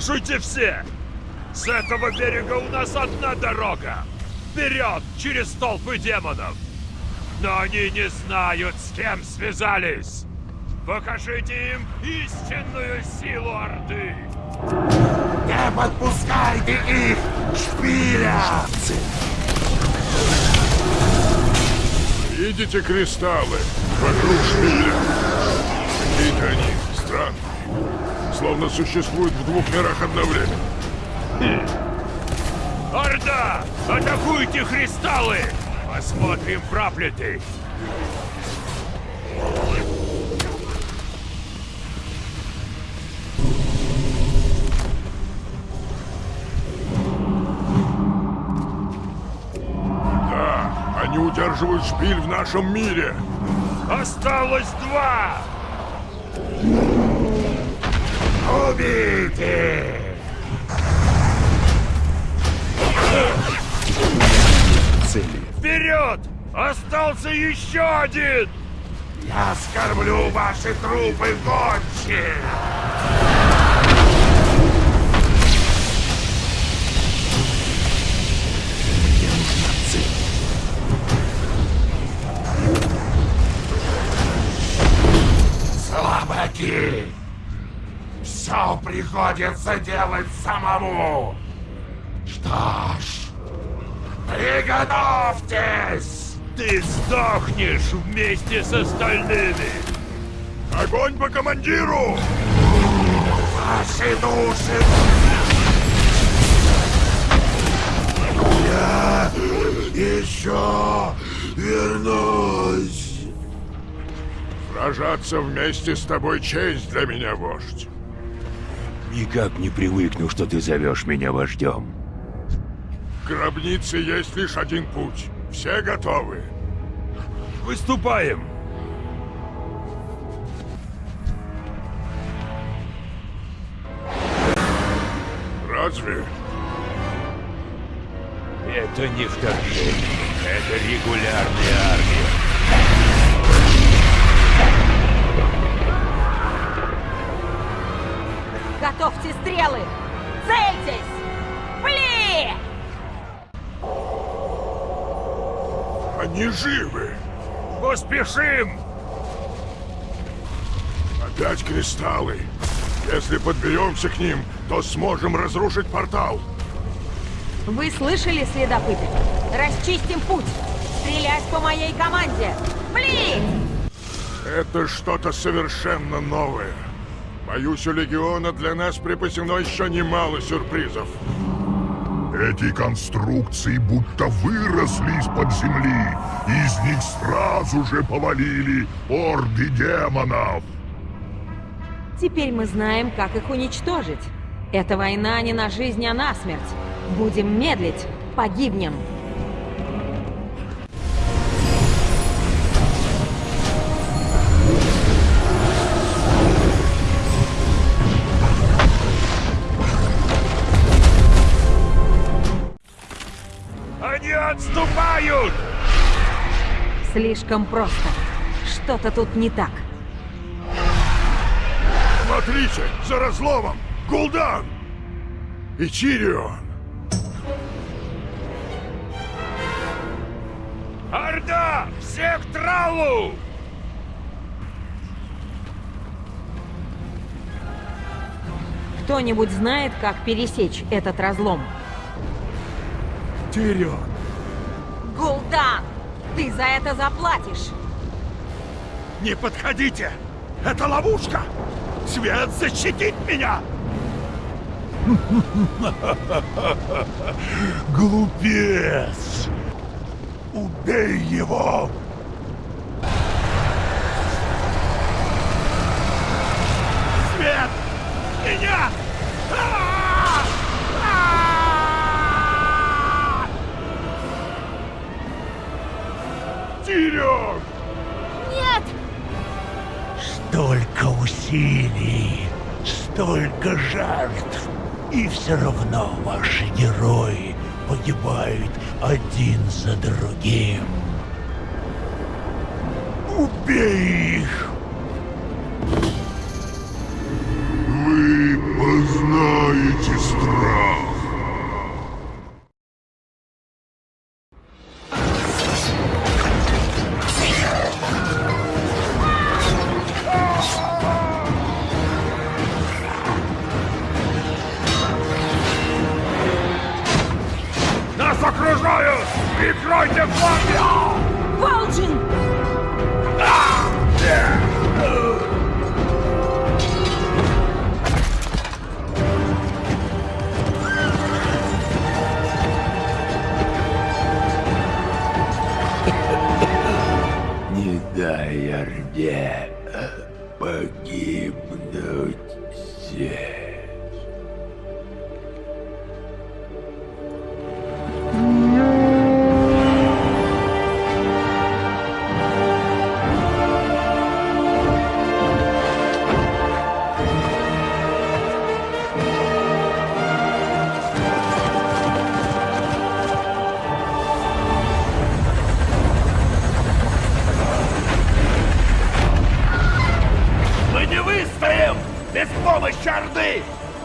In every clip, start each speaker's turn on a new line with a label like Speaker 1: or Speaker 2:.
Speaker 1: Слушайте все! С этого берега у нас одна дорога! Вперед, через толпы демонов! Но они не знают, с кем связались! Покажите им истинную силу Орды!
Speaker 2: Не подпускайте их, шпиля!
Speaker 3: Видите кристаллы вокруг шпиля? Какие-то они странные. Словно существуют в двух мирах одновременно.
Speaker 1: Орда! Атакуйте кристаллы! Посмотрим, проклятый!
Speaker 3: Да, они удерживают шпиль в нашем мире.
Speaker 1: Осталось два!
Speaker 2: Убейте!
Speaker 4: Цели.
Speaker 1: Вперед! Остался еще один!
Speaker 2: Я скормлю ваши трупы гонче! Слабаки! Все приходится делать самому! Что ж, приготовьтесь!
Speaker 1: Ты сдохнешь вместе с остальными!
Speaker 3: Огонь по командиру!
Speaker 2: Ваши души! Я еще вернусь!
Speaker 3: Сражаться вместе с тобой честь для меня, вождь.
Speaker 4: Никак не привыкну, что ты зовешь меня вождем.
Speaker 3: В гробнице есть лишь один путь. Все готовы?
Speaker 1: Выступаем!
Speaker 3: Разве?
Speaker 1: Это не вторжение, это регулярная армия.
Speaker 5: Готовьте стрелы! Цельтесь! Пли!
Speaker 3: Они живы!
Speaker 1: Поспешим!
Speaker 3: Опять кристаллы. Если подберемся к ним, то сможем разрушить портал.
Speaker 5: Вы слышали, следопыты? Расчистим путь! Стрелять по моей команде! Пли!
Speaker 3: Это что-то совершенно новое. Боюсь, у Легиона для нас припасено еще немало сюрпризов.
Speaker 6: Эти конструкции будто выросли из-под земли. Из них сразу же повалили орды демонов.
Speaker 5: Теперь мы знаем, как их уничтожить. Эта война не на жизнь, а на смерть. Будем медлить, погибнем.
Speaker 1: Отступают!
Speaker 5: Слишком просто. Что-то тут не так.
Speaker 3: Смотрите, за разломом! Гул'дан! И Чирион!
Speaker 1: Орда! Всех к тралу!
Speaker 5: Кто-нибудь знает, как пересечь этот разлом?
Speaker 3: Тирион!
Speaker 5: Гул'дан! Ты за это заплатишь!
Speaker 1: Не подходите! Это ловушка! Свет защитит меня!
Speaker 6: Глупец! Убей его!
Speaker 1: Свет! Меня!
Speaker 3: Тирион!
Speaker 5: Нет!
Speaker 7: Столько усилий, столько жертв, и все равно ваши герои погибают один за другим. Убей их!
Speaker 6: Вы познаете
Speaker 4: Прикройте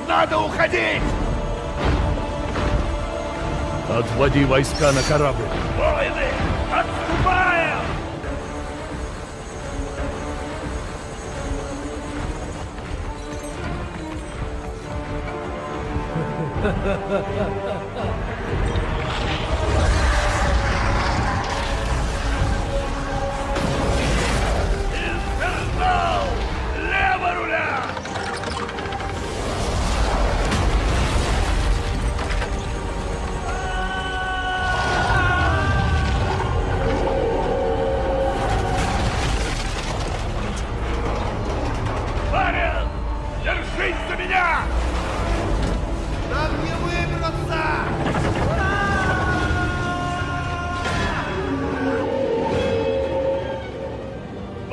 Speaker 8: Надо уходить!
Speaker 9: Отводи войска на корабль.
Speaker 8: Воины, отступаем! Инфернал!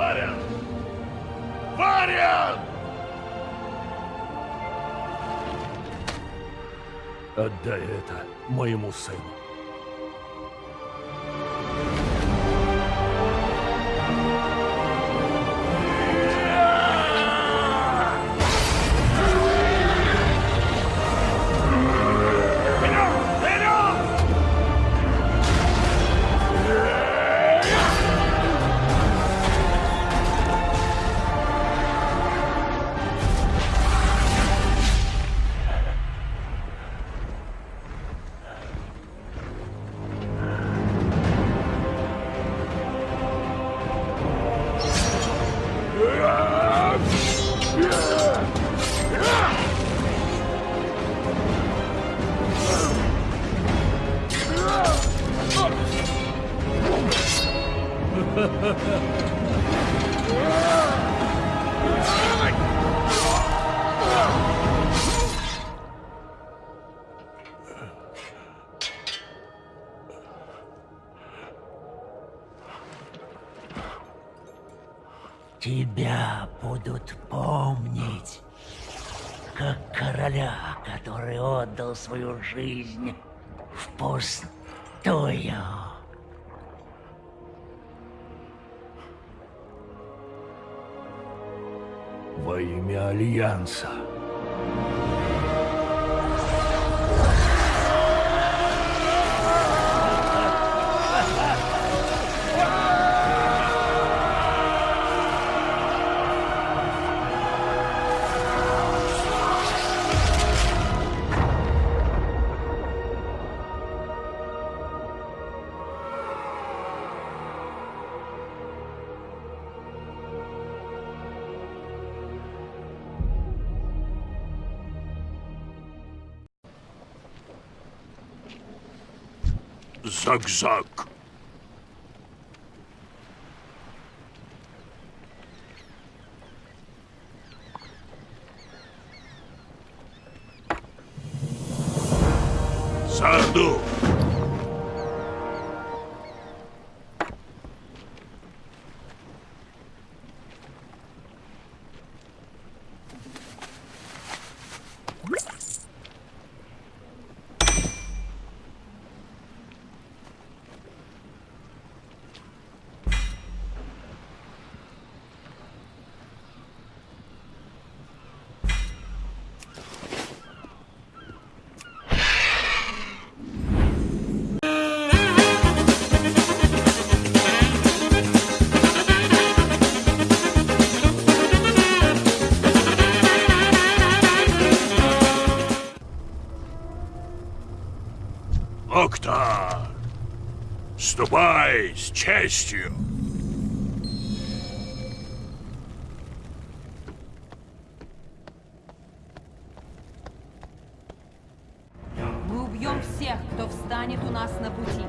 Speaker 8: Барин! Барин!
Speaker 9: Отдай это моему сыну.
Speaker 8: Тебя будут помнить, как короля, который отдал свою жизнь впустую.
Speaker 9: Во имя Альянса.
Speaker 1: Zug Zug. Sardu.
Speaker 6: Ступай с честью.
Speaker 5: Мы убьем всех, кто встанет у нас на пути.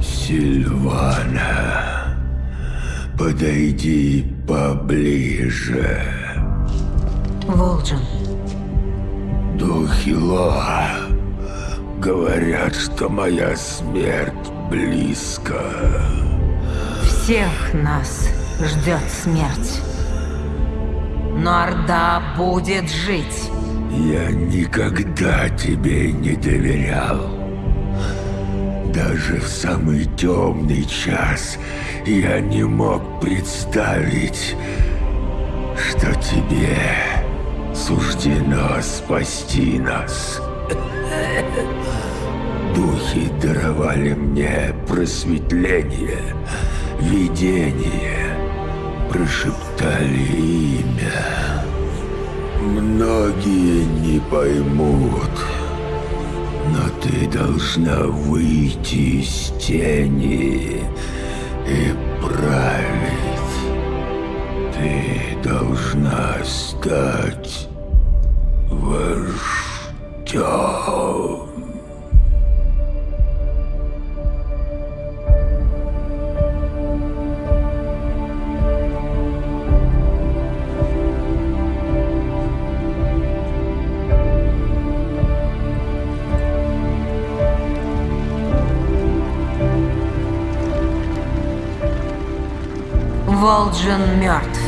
Speaker 4: Сильвана, подойди поближе.
Speaker 5: Волджин,
Speaker 4: Духи Лоа говорят, что моя смерть близко.
Speaker 5: всех нас ждет смерть. Но Орда будет жить.
Speaker 4: Я никогда тебе не доверял. Даже в самый темный час я не мог представить, что тебе суждено спасти нас. Духи даровали мне просветление, видение, прошептали имя. Многие не поймут, но ты должна выйти из тени и править. Ты должна стать вождем.
Speaker 5: Волджин мертв.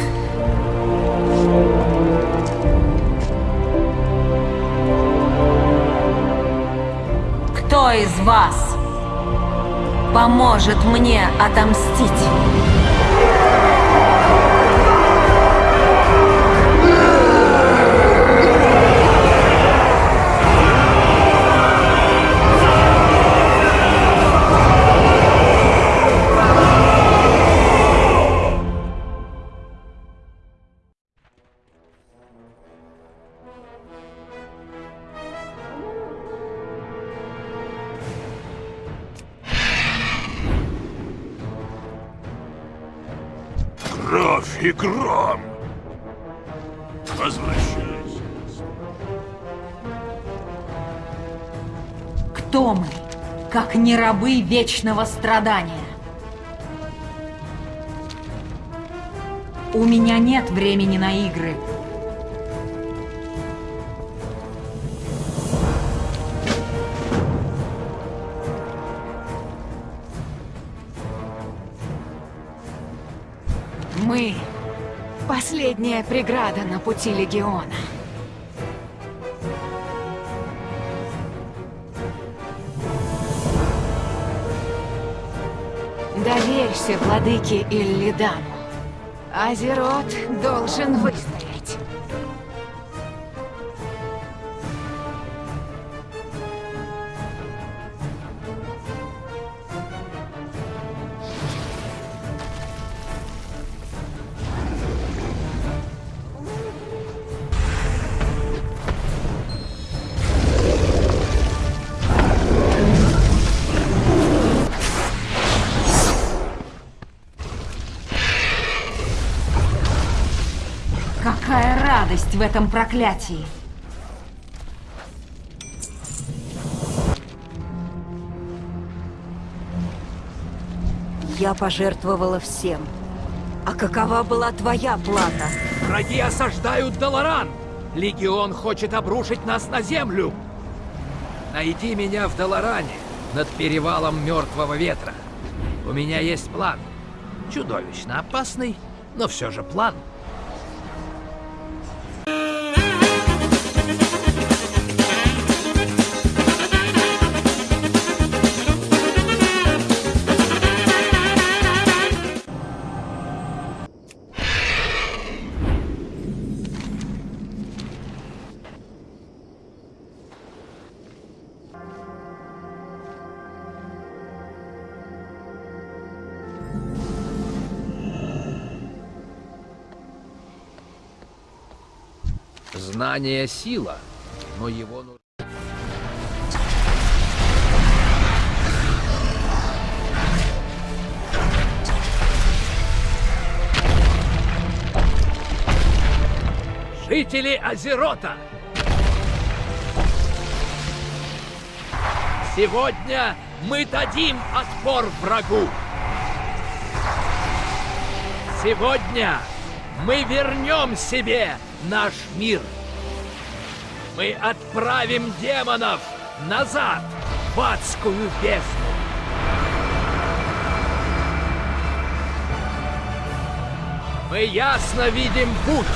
Speaker 5: Кто из вас поможет мне отомстить?
Speaker 6: Гром. Возвращайся.
Speaker 5: Кто мы, как не рабы вечного страдания? У меня нет времени на игры. Последняя преграда на пути Легиона. Доверься владыке Иллидану. Азерот должен выстоять. В этом проклятии!
Speaker 8: Я пожертвовала всем. А какова была твоя плата?
Speaker 7: Враги осаждают Долоран! Легион хочет обрушить нас на землю! Найди меня в Долоране, над перевалом Мертвого Ветра. У меня есть план. Чудовищно опасный, но все же план. Знание — сила, но его нужно... Жители Азерота! Сегодня мы дадим отпор врагу! Сегодня мы вернем себе наш мир! Мы отправим демонов назад в адскую бездну! Мы ясно видим путь!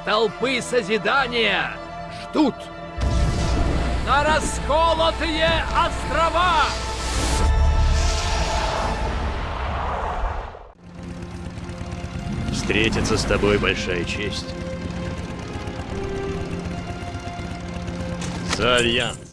Speaker 7: Столпы созидания ждут на расколотые острова!
Speaker 10: Встретиться с тобой большая честь. За Альянс.